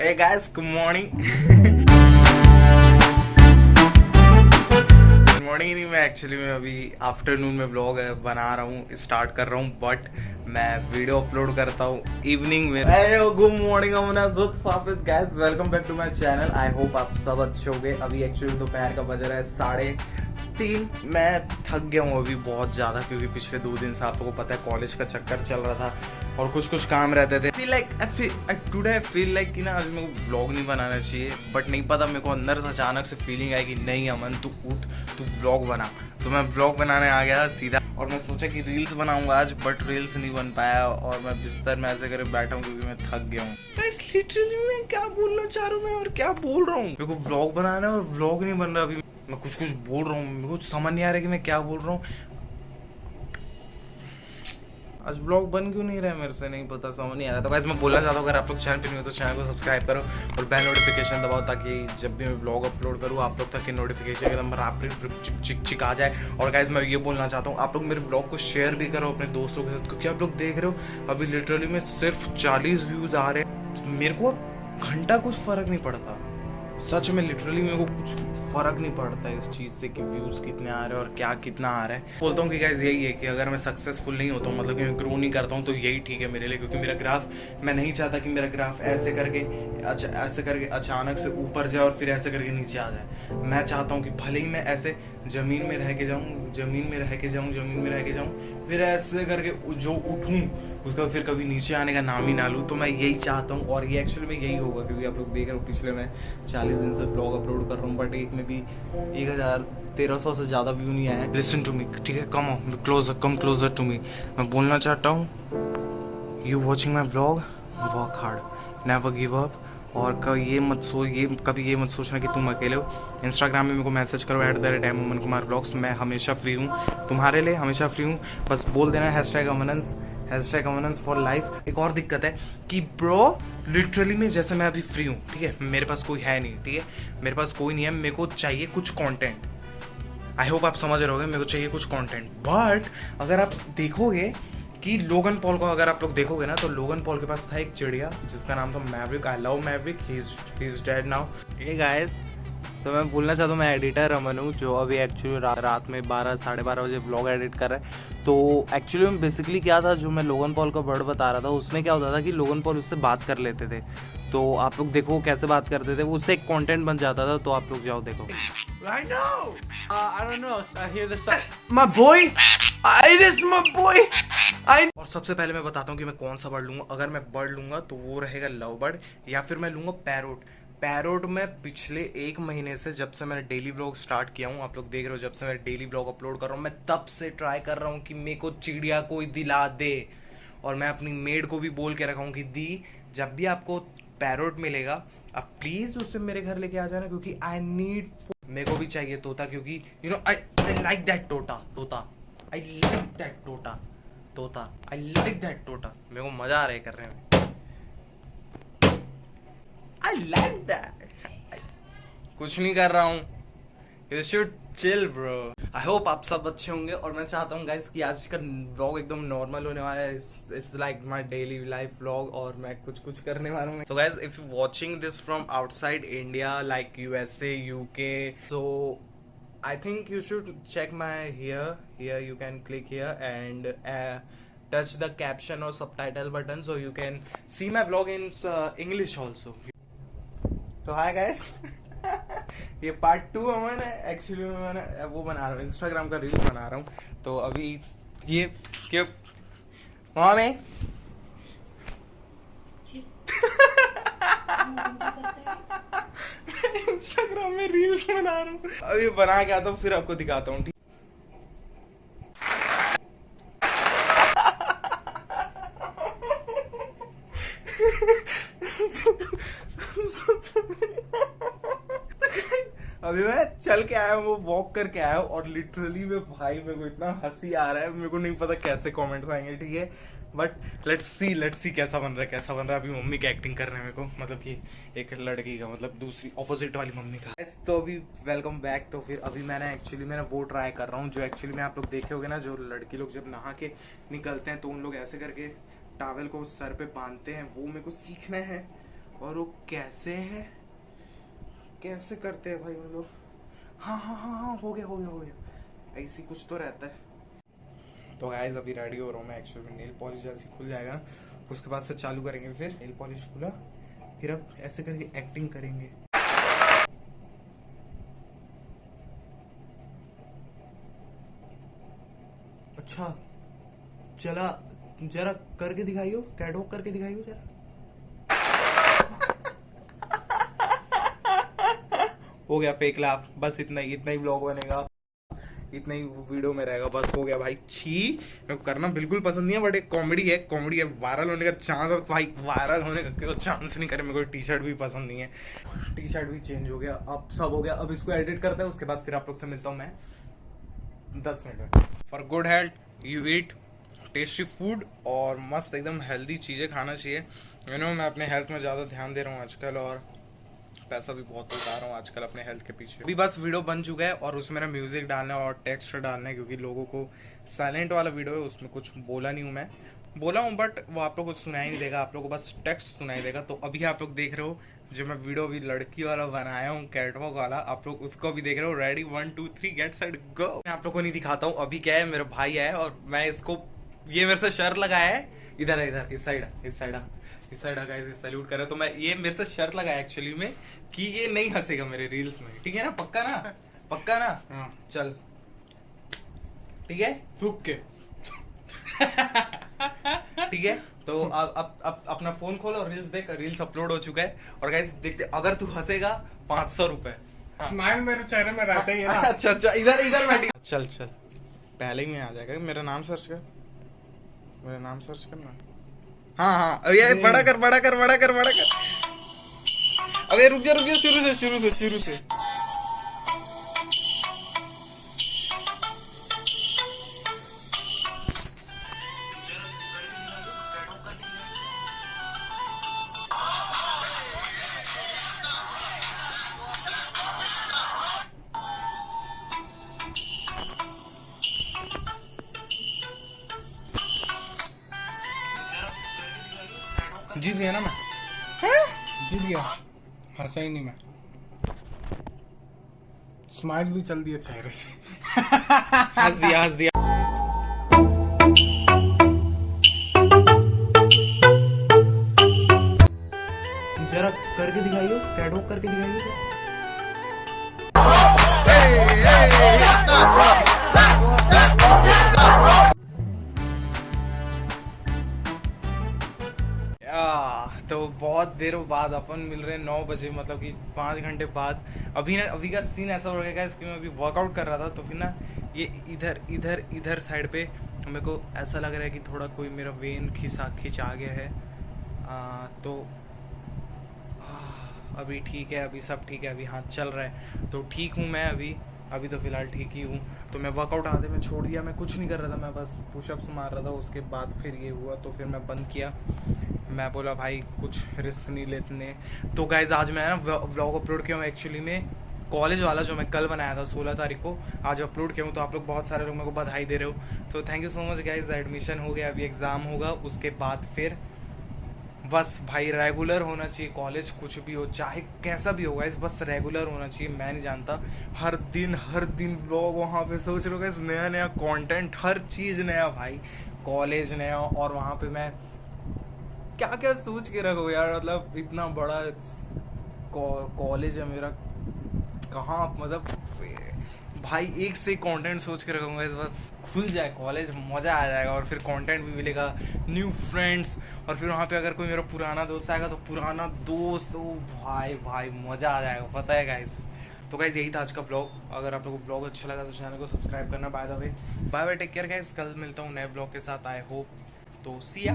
Hey guys, good morning. Good morning नहीं मैं actually मैं अभी आफ्टरनून में ब्लॉग बना रहा हूँ स्टार्ट कर रहा हूँ बट मैं वीडियो अपलोड करता हूँ इवनिंग में। Good morning guys welcome back to my channel I hope आप सब अच्छे हो गए अभी एक्चुअली दोपहर का बज रहा है साढ़े तीन। मैं थक गया हूँ अभी बहुत ज़्यादा क्योंकि पिछले दो दिन से आप लोगों को पता है कॉलेज का चक्कर चल रहा था। और कुछ कुछ काम रहते थे। Feel like today feel like कि ना, आज मेरे को ब्लॉग नहीं बनाना चाहिए बट नहीं पता मेरे को अंदर से अचानक से फीलिंग आई कि नहीं अमन, तू उठ, तू ब्लॉग बना। तो मैं ब्लॉग बनाने आ गया सीधा, और मैं सोचा कि रील्स बनाऊँगा आज बट रील्स नहीं बन पाया, और मैं बिस्तर में ऐसे करे बैठा हूँ, क्योंकि मैं थक गया हूँ। लिटरली मैं क्या बोलना चाह रहा हूँ मैं, और क्या बोल रहा हूँ? मेरे को ब्लॉग बनाना है और ब्लॉग नहीं बन रहा अभी। मैं कुछ कुछ बोल रहा हूँ, मेरे को समझ नहीं आ रहा कि मैं क्या बोल रहा हूँ। आज ब्लॉग बन क्यों नहीं रहा है मेरे से? नहीं पता, समझ नहीं आ रहा। तो वैसे मैं बोलना चाहता हूँ, अगर आप लोग चैनल पर नहीं हो तो चैनल को सब्सक्राइब करो और बेल नोटिफिकेशन दबाओ ताकि जब भी मैं ब्लॉग अपलोड करूँ, आप लोग तक की नोटिफिकेशन एकदम रापरी चिक चिक आ जाए। और गाइज़ मैं ये बोलना चाहता हूँ, आप लोग मेरे ब्लॉग को शेयर भी करो अपने दोस्तों के साथ, क्योंकि आप लोग देख रहे हो, अभी लिटरली में सिर्फ़ चालीस व्यूज़ आ रहे हैं। मेरे को घंटा कुछ फ़र्क नहीं पड़ता। सच में लिटरली मेरे को कुछ फ़र्क नहीं पड़ता इस चीज़ से कि व्यूज़ कितने आ रहे हैं और क्या कितना आ रहा है। बोलता हूँ कि गाइज़ यही है कि अगर मैं सक्सेसफुल नहीं होता हूँ मतलब कि मैं ग्रो नहीं करता हूँ तो यही ठीक है मेरे लिए, क्योंकि मेरा ग्राफ मैं नहीं चाहता कि मेरा ग्राफ ऐसे करके अच्छा ऐसे करके अचानक से ऊपर जाए और फिर ऐसे करके नीचे आ जाए। मैं चाहता हूँ कि भले ही मैं ऐसे ज़मीन में रह के जाऊँ, ज़मीन में रह के जाऊँ, ज़मीन में रह के जाऊँ, फिर ऐसे करके जो उठूँ उसका फिर कभी नीचे आने का नाम ही ना लूँ तो मैं यही चाहता हूँ। और ये एक्चुअली में यही होगा, क्योंकि आप लोग देख रहे हो, पिछले मैं चालीस दिन से ब्लॉग अपलोड कर रहा हूँ बट एक में भी एक हज़ार तेरह सौ से ज़्यादा व्यू नहीं आया। लिसन टू मी ठीक है? Come closer come closer to me मैं बोलना चाहता हूँ you watching my blog work hard never give up और ये मत सो, ये कभी ये मत सोचना कि तुम अकेले हो। इंस्टाग्राम में मेरे को मैसेज करो at the rate M Aman Kumar blogs मैं हमेशा फ्री हूँ। तुम्हारे लिए हमेशा फ्री हूँ। बस बोल देना hash tag Amans hash tag for life एक और दिक्कत है कि ब्रो लिटरली में जैसे मैं अभी फ्री हूँ, ठीक है? मेरे पास कोई है नहीं, ठीक है? मेरे पास कोई नहीं है, मेरे को चाहिए कुछ कॉन्टेंट आई होप आप समझ रहे हो मेरे को चाहिए कुछ कॉन्टेंट बट अगर आप देखोगे कि लोगन पॉल को अगर आप लोग देखोगे ना तो लोगन पॉल के पास था एक चिड़िया, जिसका नाम था Maverick I love Maverick he is dead now ये गाइस तो मैं बोलना चाहता हूँ, मैं एडिटर अमन हूँ, जो अभी एक्चुअली रात में बारह, साढ़े बारह बजे ब्लॉग एडिट कर रहा है। तो एक्चुअली में बेसिकली क्या था जो मैं लोगन पॉल का वर्ड बता रहा था उसमें क्या होता था कि लोगन पॉल उससे बात कर लेते थे तो आप लोग देखो कैसे बात करते थे उससे एक कंटेंट बन जाता था तो आप लोग जाओ देखो I know. Uh, I don't know. I hear the. My boy. It is my boy. I... और सबसे पहले मैं बताता हूँ कि मैं कौन सा बर्ड लूँगा अगर मैं बर्ड लूँगा तो वो रहेगा लव बर्ड या फिर मैं लूँगा पैरोट पैरोट में पिछले एक महीने से जब से मैंने डेली ब्लॉग स्टार्ट किया हूँ, आप लोग देख रहे हो जब से मैं डेली ब्लॉग अपलोड कर रहा हूँ, मैं तब से ट्राई कर रहा हूँ कि मेरे को चिड़िया कोई दिला दे। और मैं अपनी मेड को भी बोल के रखा हूँ कि, दी, जब भी आपको पैरोट मिलेगा, आप प्लीज़ उससे मेरे घर लेके आ जाना क्योंकि आई नीड मेरे को भी चाहिए तोता क्योंकि you know I like that टोटा तोता आई लाइक दैट टोटा तोता आई लाइक दैट टोटा मेरे को मज़ा आ रहा है करने में। आई लाइक दैट कुछ नहीं कर रहा हूँ। You should chill bro I hope आप सब अच्छे होंगे और मैं चाहता हूँ गाइस कि आज का ब्लॉग एकदम नॉर्मल होने वाला है। It's like my daily life blog और मैं कुछ कुछ करने वाला हूँ। So guys if you watching this from outside India like USA UK so I think you should check my here here you can click here and touch the caption or subtitle button so you can see my vlog in uh, English also. तो hi guys ये part two अमन है actually मैं वो बना रहा हूँ Instagram का reel बना रहा हूँ। तो अभी ये क्या वहाँ में? इंस्टाग्राम में रील्स बना रहा हूँ। अभी बना के आता हूँ, फिर आपको दिखाता हूँ अभी मैं चल के आया हूँ, वो वॉक करके आया हूँ और लिटरली में भाई मेरे को इतना हँसी आ रहा है, मेरे को नहीं पता कैसे कमेंट्स आएँगे, ठीक है? But let's see let's see कैसा बन रहा है, कैसा बन रहा है। अभी मम्मी की एक्टिंग कर रहे हैं मेरे को मतलब कि एक लड़की का मतलब दूसरी ऑपोजिट वाली मम्मी का। तो अभी वेलकम बैक तो फिर अभी मैंने एक्चुअली मैंने वो ट्राई कर रहा हूँ, जो एक्चुअली में आप लोग देखे होगे ना, जो लड़की लोग जब नहा के निकलते हैं तो उन लोग ऐसे करके टावल को सर पे बांधते हैं, वो मेरे को सीखना है। और वो कैसे है? कैसे करते हैं भाई वो लोग? हाँ हाँ हाँ हाँ हो गया हो गया हो गया। ऐसी कुछ तो रहता है। तो गाइस अभी रेडी हो रहा हूँ मैं एक्चुअली नेल पॉलिश जैसे खुल जाएगा ना, उसके बाद से चालू करेंगे फिर नेल पॉलिश खुला फिर अब ऐसे करके एक्टिंग करेंगे। अच्छा चला, जरा करके दिखाइयो कैटवॉक करके दिखाइयो जरा। हो गया फेक लाफ बस इतना ही इतना ही ब्लॉग बनेगा। इतना ही वीडियो में रहेगा, बस हो गया भाई, छी। मेरे करना बिल्कुल पसंद नहीं है बट एक कॉमेडी है कॉमेडी है वायरल होने का चांस है। भाई वायरल होने का चांस नहीं, करे, मेरे को टी शर्ट भी पसंद नहीं है। टी शर्ट भी चेंज हो गया, अब सब हो गया। अब इसको एडिट करते हैं, उसके बाद फिर आप लोग से मिलता हूँ मैं। दस मिनट में for good health you eat tasty food और मस्त एकदम हेल्दी चीज़ें खाना चाहिए। यू नो मैं अपने हेल्थ में ज़्यादा ध्यान दे रहा हूँ आजकल और पैसा भी बहुत उठा रहा हूँ आजकल अपने हेल्थ के पीछे। अभी बस वीडियो बन चुका है और उसमें मेरा म्यूज़िक डालना है और टेक्स्ट डालना है क्योंकि लोगों को साइलेंट वाला वीडियो है, उसमें कुछ बोला नहीं हूँ मैं। बोला हूँ बट वो आप लोग को सुनाई नहीं देगा। आप लोग को बस टेक्स्ट सुनाई देगा। तो अभी आप लोग देख रहे हो, जो मैं वीडियो अभी लड़की वाला बनाया हूँ कैटवॉक वाला, आप लोग उसको भी देख रहे हो। Ready one two three get side go मैं आप लोग को नहीं दिखाता हूँ। अभी क्या है, मेरा भाई है और मैं इसको, ये मेरे से शर्त लगाया है। इधर इधर, इस साइड इस साइड इस साइड गाइस सैल्यूट करे तो मैं ये मेरे से शर्त लगाया एक्चुअली में कि ये नहीं हंसेगा मेरे रील्स में। ठीक है ना? पक्का ना? पक्का ना? हाँ। चल। ठीक है? थूक के। ठीक है? तो अब अब अब अपना फ़ोन खोल और रील्स देख रील्स अपलोड हो चुका है। और गाइस देखते अगर तू हंसेगा पाँच सौ रुपए। स्माइल मेरे चेहरे में रहता ही है ना। अच्छा अच्छा इधर इधर बैठी। चल चल। पहले ही में आ जाएगा। मेरा नाम सर्च कर। मेरा नाम सर्च करना। हाँ हाँ। अब ये बड़ा कर बड़ा कर बड़ा कर बड़ा कर। अबे रुक जा रुक जा शुरू से शुरू से शुरू से। जीत गया ना मैं जीत गया हंसा ही नहीं मैं स्माइल भी चल दिया चेहरे से हंस दिया हंस दिया जरा करके दिखाइयो कैटवॉक करके दिखाइयो तो बहुत देर बाद अपन मिल रहे हैं नौ बजे मतलब कि पाँच घंटे बाद। अभी ना अभी का सीन ऐसा हो गया इसके मैं अभी वर्कआउट कर रहा था तो फिर ना ये इधर इधर इधर साइड पे मेरे को ऐसा लग रहा है कि थोड़ा कोई मेरा वेन खिंचा खिंचा गया है। आ, तो आ, अभी ठीक है अभी सब ठीक है अभी हाथ चल रहा है। तो ठीक हूँ मैं अभी अभी तो फ़िलहाल ठीक ही हूँ। तो मैं वर्कआउट आधे में छोड़ दिया मैं कुछ नहीं कर रहा था मैं बस पुशअप्स मार रहा था उसके बाद फिर ये हुआ तो फिर मैं बंद किया। मैं बोला, भाई, कुछ रिस्क नहीं लेते तो गाइज़ आज मैं ना ब्लॉग अपलोड किया हूँ एक्चुअली में कॉलेज वाला जो मैं कल बनाया था, सोलह तारीख को, आज अपलोड किया हूँ तो आप लोग बहुत सारे लोग मेरे को बधाई दे रहे हो। तो thank you so much guys admission हो गया, अभी एग्ज़ाम होगा, उसके बाद फिर बस भाई रेगुलर होना चाहिए कॉलेज कुछ भी हो, चाहे कैसा भी होगा इस बस रेगुलर होना चाहिए, मैं नहीं जानता। हर दिन हर दिन ब्लॉग वहाँ पे सोच रहे हो नया नया कंटेंट हर चीज़ नया, भाई। कॉलेज नया, और वहाँ पे मैं क्या क्या सोच के रखो यार मतलब इतना बड़ा कॉलेज है मेरा, कहाँ मतलब भाई एक से कंटेंट सोच के रखूँगा, इस बस खुल जाए कॉलेज मज़ा आ जाएगा, और फिर कंटेंट भी मिलेगा न्यू फ्रेंड्स और फिर वहाँ पे अगर कोई मेरा पुराना दोस्त आएगा तो पुराना दोस्त, ओ भाई भाई, मज़ा आ जाएगा, पता है गाइस तो गाइज़ यही था आज का ब्लॉग अगर आप लोगों को ब्लॉग अच्छा लगा तो चैनल को सब्सक्राइब करना by the way bye bye take care guys कल मिलता हूँ नए ब्लॉग के साथ आई होप तो सिया